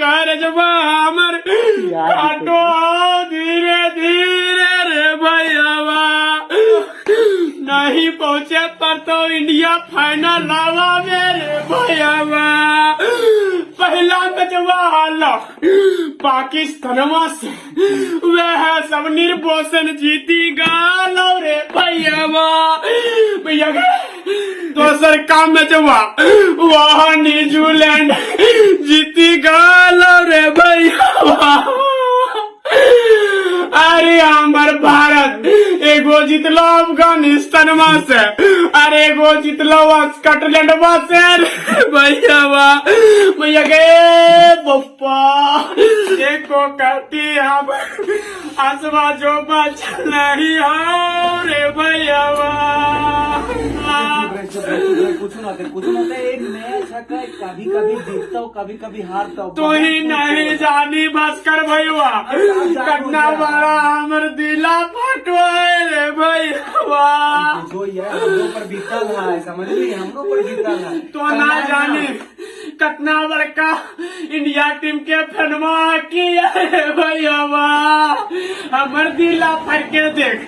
करजबा हमर धीरे धीरे रे भैया नहीं पहुँचे पर तो इंडिया फाइनल लावा मेरे भैया पहला मैचवा हाला पाकिस्तानवा से वह सब निर्भोषण जीती गालो रे भैया भैया दोसर में मैचवा वाह न्यूजीलैंड जीती गालो रे भैया अरे हमर भारत, एगो जितलो अफ़गानिस्तान है अरे गो, जितलो स्कॉटलैंड है भैया वाह भैया गए पप्पा। एक को काटी हम। आसमा जो बच नहीं हो रे भैया कुछ ना कुछ ना है का कभी कभी जीतता हूँ कभी कभी हारता हूँ तू ही नहीं जानी भास्कर भैया कटना बड़ा हमर दिला फटो रे भैया। जो ये हमरो पर बीतल है। समझ ली हमरो पर बीतल है तो ना जाने कतना बड़का इंडिया टीम के फनमा की अरे भैया हमर दिला फर के देख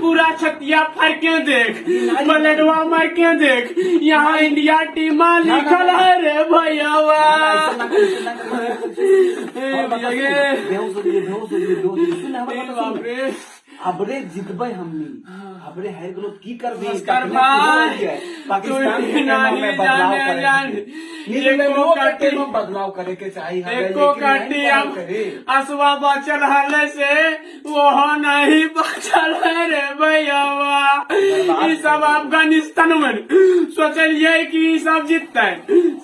पूरा छतिया फर के देख मलेडवा मार के देख यहाँ इंडिया टीम लिखल है रे भैया हो हो हो बाप सुन रे अबरे जितबै हमनी अबरे हार गेलो की कर भाई। पाकिस्तान बदलाव करे एको कट्टी में बदलाव करे के चाहिए हमें, एको करे। असुआ बचल हले से वो नहीं बचल है रे भैया सब अफ़गानिस्तान में। सोचलिए कि ई सब जीतते।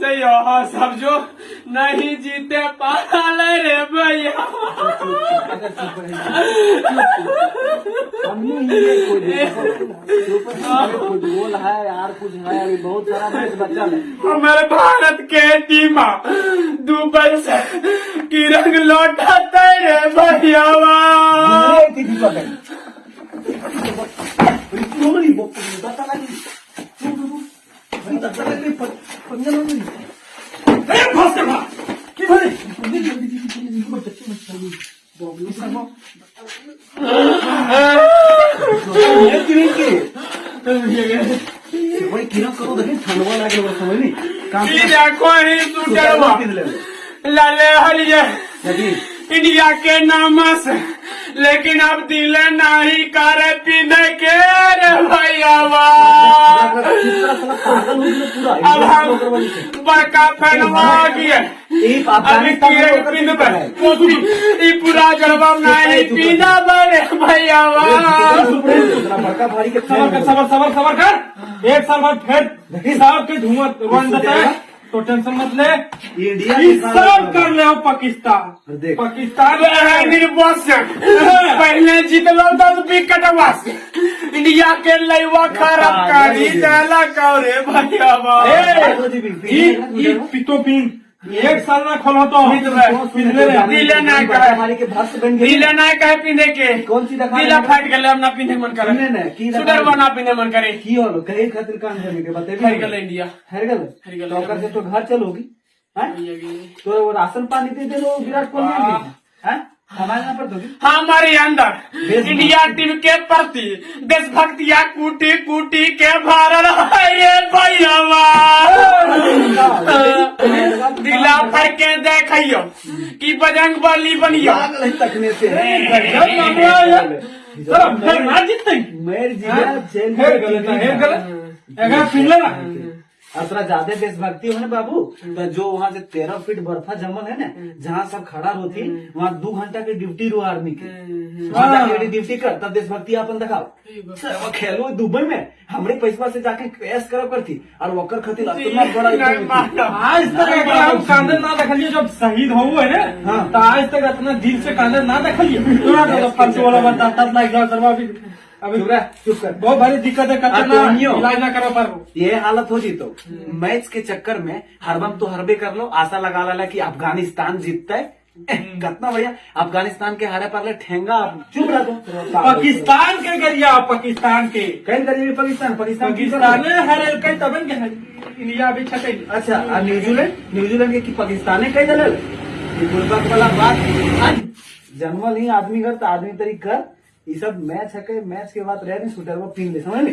से यह सब जो नहीं जीते पाल रे भैया। अगर चुप रही हमने ही ये कोई देखो फुटबॉल है यार कुछ है अभी बहुत सारा मैच बचा है। हमारे भारत के टीम दुबई से किरण लौटाते रे भैया ये थी दीपक है बड़ी क्यों वो बता लगी बड़ी बता लगी पंजा लगी अरे फास्ट कर की भरे जल्दी जल्दी जल्दी जल्दी बच्चे बच्चे बॉबी शर्मा ये किरण के भाई किरण करो देखे ठंडवा लागे वो समझ नहीं काम ई देखो ही सुटरवा लाले हलिए लगी इंडिया के नाम से लेकिन अब दिल नहीं करे पीने के रे भैया अब हम बड़का फ़ैन हो गए पर। पीना बड़े भैया सबर कर सबर सबर सबर कर। एक साल बाद फिर साहब के धुआँ रन देता है तो टेंशन मत ले। इंडिया सब कर ले पाकिस्तान। पाकिस्तान निर्बस पहले जीतलो दस विकेट वास इंडिया के लैवा खराब करी भैया पिन। एक साल ना खोलो तो। रहे ना कहे हमारे के भक्त बन गई दिले ना कहे पिंधे के। कौन सी दिखा दिला फाट गले अब ना पिंधे मन करे। ने ना, की सुडर बना पीने मन करे। की होलो कहे खातिर काम करने के बते हर गले इंडिया। हर गल? हर गल। तो से तो घर चलोगी हैं? तो राशन पानी दे दे लो विराट कोहली है। हैं? हमारे पर अंदर इंडिया टीम के प्रति देशभक्तिया कूटी कूटी के भरल है ये दिला फर के देखियो कि बजरंग बली बनियो। पागल और थोड़ा ज़्यादा देशभक्ति हो ना बाबू तो जो वहाँ से तेरह फीट बर्फा जमल है ना जहाँ सब खड़ा होती वहाँ दो घंटा की ड्यूटी रो आर्मी की। ड्यूटी कर तब देशभक्ति अपन दिखाओ। खेलो दुबई में हमरे पैसा से जाके कैश करब करती और वकर खातिर होती। आज तक एकरा हम कांदे ना देखलिए जब शहीद हो है ना हाँ। तो आज तक इतना दिल से कांदे ना देखलिए। तोरा तो वाला बता अभी अभी चुप कर। बहुत भारी दिक्कत है तो इलाज ना करा पारो। ये हालत हो जी तो। मैच के चक्कर में हरबम तो हरबे कर लो आशा लगा ला कि अफ़गानिस्तान जीतता है। कितना बढ़िया। अफ़गानिस्तान के हारे पर ठेंगा चुप रह तुम पाकिस्तान के गरिया पाकिस्तान के। कहीं करिए पाकिस्तान पाकिस्तान पाकिस्तान हरे कई तबन के इंडिया भी छटे। अच्छा न्यूजीलैंड? न्यूजीलैंड के की पाकिस्तान कई दल गुलबर्ग वाला बात। जन्मल ही आदमी कर तो आदमी तरी कर ये सब मैच है मैच के बाद रह नहीं शूटर, वो पीन ले समझ नहीं?